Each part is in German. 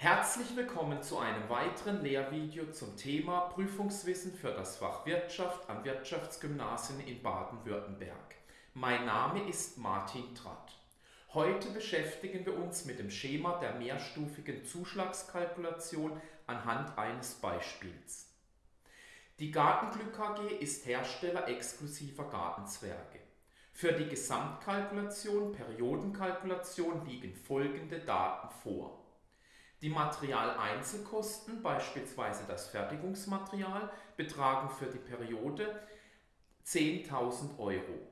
Herzlich willkommen zu einem weiteren Lehrvideo zum Thema Prüfungswissen für das Fach Wirtschaft am Wirtschaftsgymnasien in Baden-Württemberg. Mein Name ist Martin Tratt. Heute beschäftigen wir uns mit dem Schema der mehrstufigen Zuschlagskalkulation anhand eines Beispiels. Die Gartenglück AG ist Hersteller exklusiver Gartenzwerge. Für die Gesamtkalkulation, Periodenkalkulation liegen folgende Daten vor. Die Materialeinzelkosten, beispielsweise das Fertigungsmaterial, betragen für die Periode 10.000 Euro.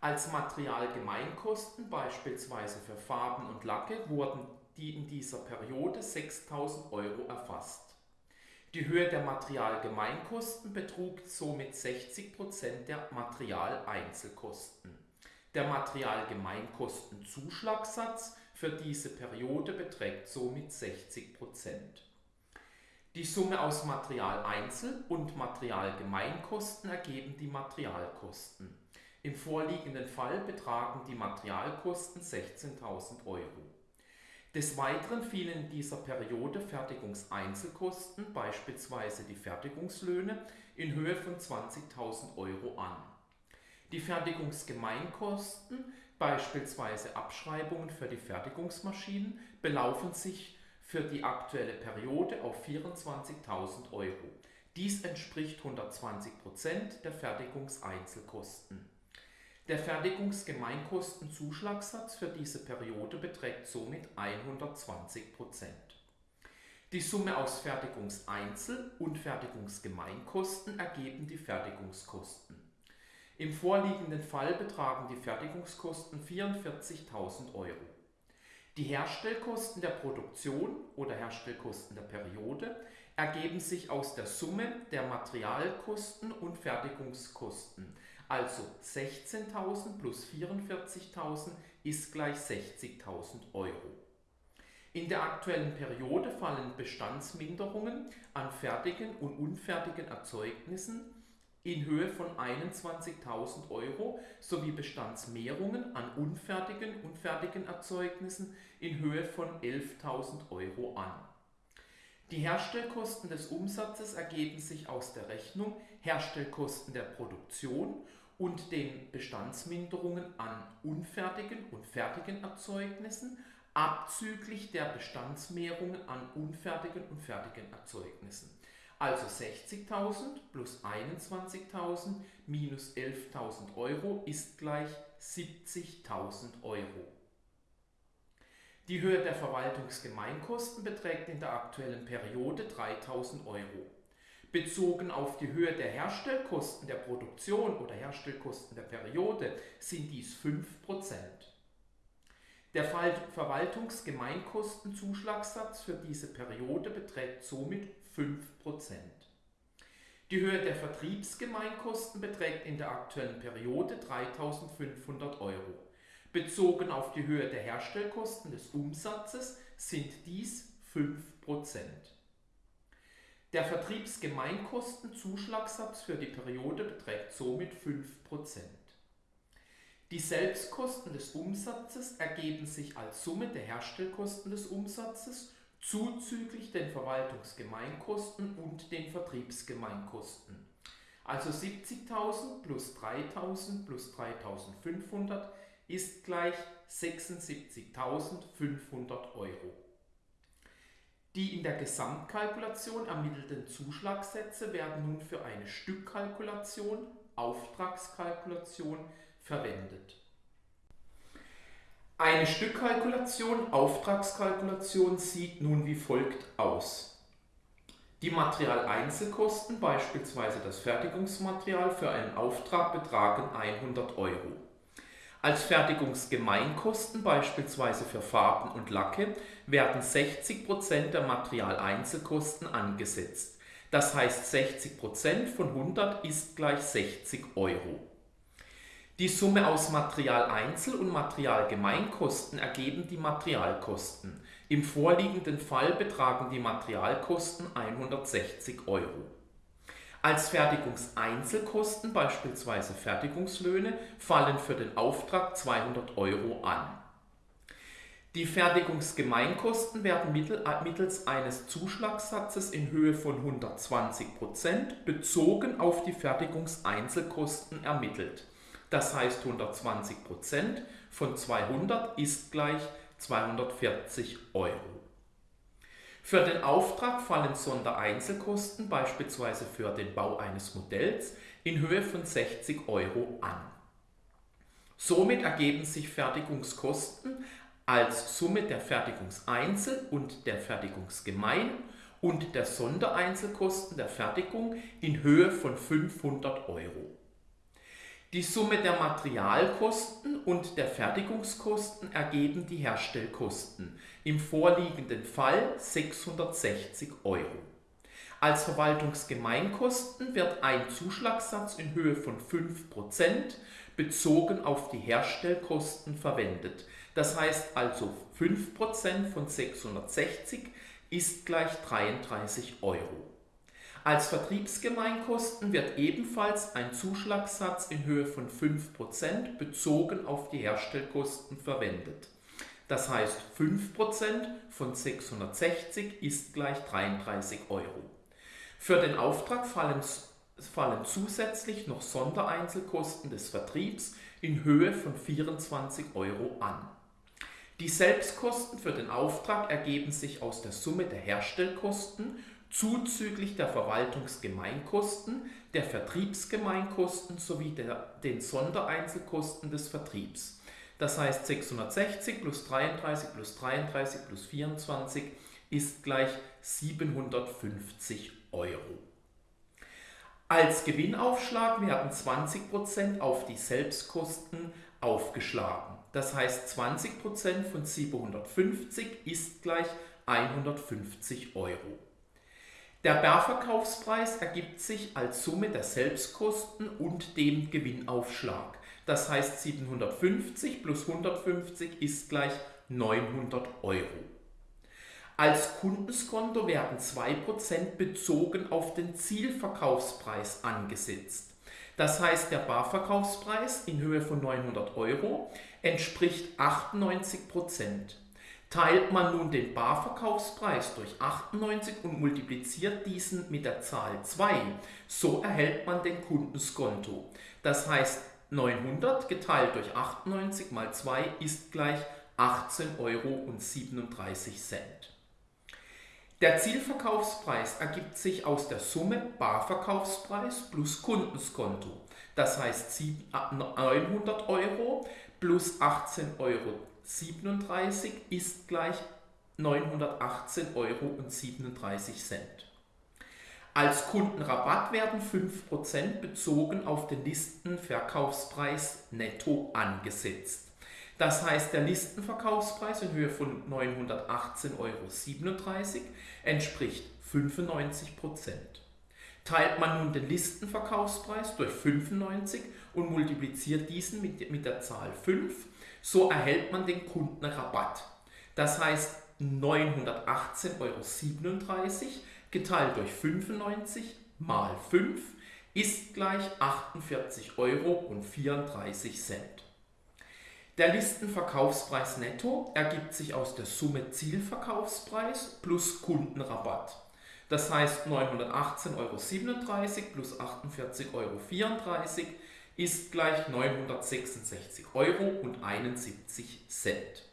Als Materialgemeinkosten, beispielsweise für Farben und Lacke, wurden die in dieser Periode 6.000 Euro erfasst. Die Höhe der Materialgemeinkosten betrug somit 60% der Materialeinzelkosten. Der Materialgemeinkostenzuschlagssatz für diese Periode beträgt somit 60% Die Summe aus Materialeinzel- und Materialgemeinkosten ergeben die Materialkosten. Im vorliegenden Fall betragen die Materialkosten 16.000 Euro. Des Weiteren fielen in dieser Periode Fertigungseinzelkosten, beispielsweise die Fertigungslöhne, in Höhe von 20.000 Euro an. Die Fertigungsgemeinkosten Beispielsweise Abschreibungen für die Fertigungsmaschinen belaufen sich für die aktuelle Periode auf 24.000 Euro. Dies entspricht 120% der Fertigungseinzelkosten. Der Fertigungsgemeinkostenzuschlagssatz für diese Periode beträgt somit 120% Die Summe aus Fertigungseinzel- und Fertigungsgemeinkosten ergeben die Fertigungskosten. Im vorliegenden Fall betragen die Fertigungskosten 44.000 Euro. Die Herstellkosten der Produktion oder Herstellkosten der Periode ergeben sich aus der Summe der Materialkosten und Fertigungskosten, also 16.000 plus 44.000 ist gleich 60.000 Euro. In der aktuellen Periode fallen Bestandsminderungen an fertigen und unfertigen Erzeugnissen in Höhe von 21.000 Euro sowie Bestandsmehrungen an unfertigen und fertigen Erzeugnissen in Höhe von 11.000 Euro an. Die Herstellkosten des Umsatzes ergeben sich aus der Rechnung Herstellkosten der Produktion und den Bestandsminderungen an unfertigen und fertigen Erzeugnissen abzüglich der Bestandsmehrungen an unfertigen und fertigen Erzeugnissen. Also 60.000 plus 21.000 minus 11.000 Euro ist gleich 70.000 Euro. Die Höhe der Verwaltungsgemeinkosten beträgt in der aktuellen Periode 3.000 Euro. Bezogen auf die Höhe der Herstellkosten der Produktion oder Herstellkosten der Periode sind dies 5%. Der Verwaltungsgemeinkostenzuschlagssatz für diese Periode beträgt somit 5%. Die Höhe der Vertriebsgemeinkosten beträgt in der aktuellen Periode 3.500 Euro. Bezogen auf die Höhe der Herstellkosten des Umsatzes sind dies 5%. Der Vertriebsgemeinkostenzuschlagssatz für die Periode beträgt somit 5%. Die Selbstkosten des Umsatzes ergeben sich als Summe der Herstellkosten des Umsatzes zuzüglich den Verwaltungsgemeinkosten und den Vertriebsgemeinkosten. Also 70.000 plus 3.000 plus 3.500 ist gleich 76.500 Euro. Die in der Gesamtkalkulation ermittelten Zuschlagssätze werden nun für eine Stückkalkulation, Auftragskalkulation verwendet. Eine Stückkalkulation, Auftragskalkulation sieht nun wie folgt aus. Die Materialeinzelkosten, beispielsweise das Fertigungsmaterial für einen Auftrag, betragen 100 Euro. Als Fertigungsgemeinkosten, beispielsweise für Farben und Lacke, werden 60% der Materialeinzelkosten angesetzt. Das heißt 60% von 100 ist gleich 60 Euro. Die Summe aus Materialeinzel- und Materialgemeinkosten ergeben die Materialkosten. Im vorliegenden Fall betragen die Materialkosten 160 Euro. Als Fertigungseinzelkosten, beispielsweise Fertigungslöhne, fallen für den Auftrag 200 Euro an. Die Fertigungsgemeinkosten werden mittels eines Zuschlagssatzes in Höhe von 120% bezogen auf die Fertigungseinzelkosten ermittelt. Das heißt 120% von 200 ist gleich 240 Euro. Für den Auftrag fallen Sondereinzelkosten beispielsweise für den Bau eines Modells in Höhe von 60 Euro an. Somit ergeben sich Fertigungskosten als Summe der Fertigungseinzel- und der Fertigungsgemein- und der Sondereinzelkosten der Fertigung in Höhe von 500 Euro. Die Summe der Materialkosten und der Fertigungskosten ergeben die Herstellkosten, im vorliegenden Fall 660 Euro. Als Verwaltungsgemeinkosten wird ein Zuschlagssatz in Höhe von 5% bezogen auf die Herstellkosten verwendet, das heißt also 5% von 660 ist gleich 33 Euro. Als Vertriebsgemeinkosten wird ebenfalls ein Zuschlagssatz in Höhe von 5% bezogen auf die Herstellkosten verwendet. Das heißt 5% von 660 ist gleich 33 Euro. Für den Auftrag fallen, fallen zusätzlich noch Sondereinzelkosten des Vertriebs in Höhe von 24 Euro an. Die Selbstkosten für den Auftrag ergeben sich aus der Summe der Herstellkosten zuzüglich der Verwaltungsgemeinkosten, der Vertriebsgemeinkosten sowie der, den Sondereinzelkosten des Vertriebs. Das heißt 660 plus 33 plus 33 plus 24 ist gleich 750 Euro. Als Gewinnaufschlag werden 20% auf die Selbstkosten aufgeschlagen. Das heißt 20% von 750 ist gleich 150 Euro. Der Barverkaufspreis ergibt sich als Summe der Selbstkosten und dem Gewinnaufschlag. Das heißt 750 plus 150 ist gleich 900 Euro. Als Kundenskonto werden 2% bezogen auf den Zielverkaufspreis angesetzt. Das heißt, der Barverkaufspreis in Höhe von 900 Euro entspricht 98 Prozent. Teilt man nun den Barverkaufspreis durch 98 und multipliziert diesen mit der Zahl 2, so erhält man den Kundenskonto. Das heißt, 900 geteilt durch 98 mal 2 ist gleich 18,37 Euro. Der Zielverkaufspreis ergibt sich aus der Summe Barverkaufspreis plus Kundenskonto. Das heißt 900 Euro plus 18,37 Euro ist gleich 918,37 Euro. Als Kundenrabatt werden 5% bezogen auf den Listenverkaufspreis netto angesetzt. Das heißt, der Listenverkaufspreis in Höhe von 918,37 Euro entspricht 95%. Teilt man nun den Listenverkaufspreis durch 95 und multipliziert diesen mit, mit der Zahl 5, so erhält man den Kundenrabatt. Das heißt 918,37 Euro geteilt durch 95 mal 5 ist gleich 48,34 Euro. Der Listenverkaufspreis netto ergibt sich aus der Summe Zielverkaufspreis plus Kundenrabatt. Das heißt 918,37 Euro plus 48,34 Euro ist gleich 966 Euro und 71 Cent.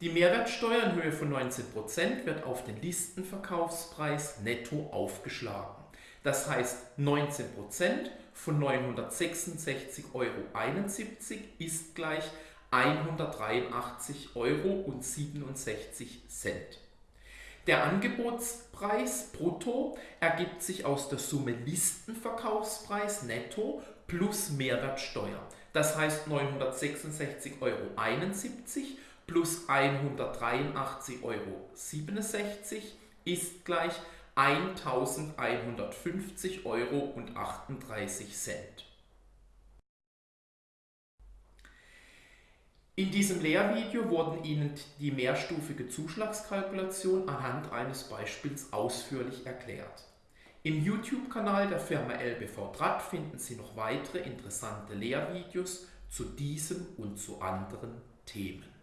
Die Mehrwertsteuer in Höhe von 19% wird auf den Listenverkaufspreis netto aufgeschlagen. Das heißt 19% von 966,71 Euro ist gleich 183,67 Euro. Der Angebotspreis brutto ergibt sich aus der Summe Listenverkaufspreis netto plus Mehrwertsteuer. Das heißt 966,71 Euro plus 183,67 Euro ist gleich 1150,38 Euro. In diesem Lehrvideo wurden Ihnen die mehrstufige Zuschlagskalkulation anhand eines Beispiels ausführlich erklärt. Im YouTube-Kanal der Firma LBV Draht finden Sie noch weitere interessante Lehrvideos zu diesem und zu anderen Themen.